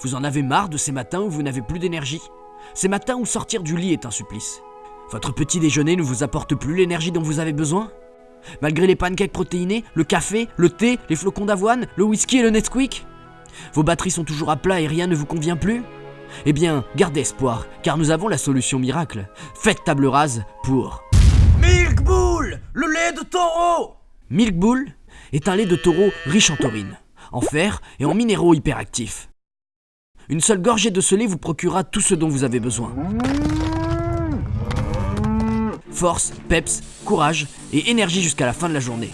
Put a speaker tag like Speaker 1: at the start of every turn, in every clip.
Speaker 1: Vous en avez marre de ces matins où vous n'avez plus d'énergie? Ces matins où sortir du lit est un supplice. Votre petit déjeuner ne vous apporte plus l'énergie dont vous avez besoin? Malgré les pancakes protéinés, le café, le thé, les flocons d'avoine, le whisky et le Nesquik? Vos batteries sont toujours à plat et rien ne vous convient plus? Eh bien, gardez espoir, car nous avons la solution miracle. Faites table rase pour
Speaker 2: Milk Bull Le lait de taureau!
Speaker 1: Milk Bull est un lait de taureau riche en taurine, en fer et en minéraux hyperactifs. Une seule gorgée de ce lait vous procurera tout ce dont vous avez besoin. Force, peps, courage et énergie jusqu'à la fin de la journée.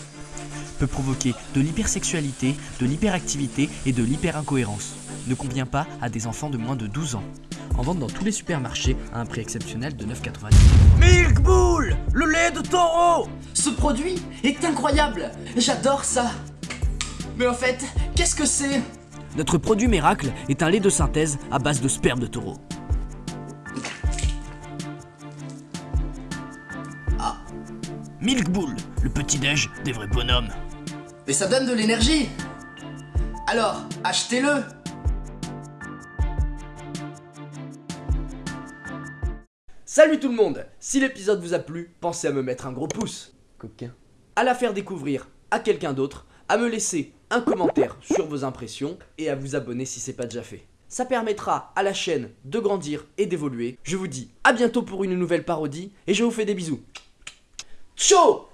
Speaker 3: peut provoquer de l'hypersexualité, de l'hyperactivité et de l'hyperincohérence. Ne convient pas à des enfants de moins de 12 ans. En vente dans tous les supermarchés à un prix exceptionnel de 9,90.
Speaker 2: Milk Bull Le lait de taureau
Speaker 4: Ce produit est incroyable J'adore ça Mais en fait, qu'est-ce que c'est?
Speaker 1: Notre produit miracle est un lait de synthèse à base de sperme de taureau.
Speaker 2: Milk Bull, le petit-déj des vrais bonhommes.
Speaker 4: Mais ça donne de l'énergie Alors, achetez-le
Speaker 5: Salut tout le monde Si l'épisode vous a plu, pensez à me mettre un gros pouce, coquin. À la faire découvrir à quelqu'un d'autre, à me laisser un commentaire sur vos impressions et à vous abonner si c'est pas déjà fait. Ça permettra à la chaîne de grandir et d'évoluer. Je vous dis à bientôt pour une nouvelle parodie et je vous fais des bisous. Ciao